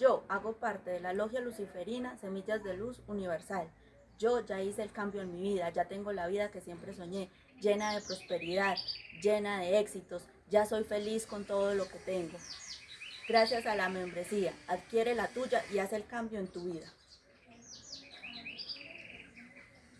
Yo hago parte de la logia luciferina Semillas de Luz Universal. Yo ya hice el cambio en mi vida, ya tengo la vida que siempre soñé, llena de prosperidad, llena de éxitos. Ya soy feliz con todo lo que tengo. Gracias a la membresía, adquiere la tuya y haz el cambio en tu vida.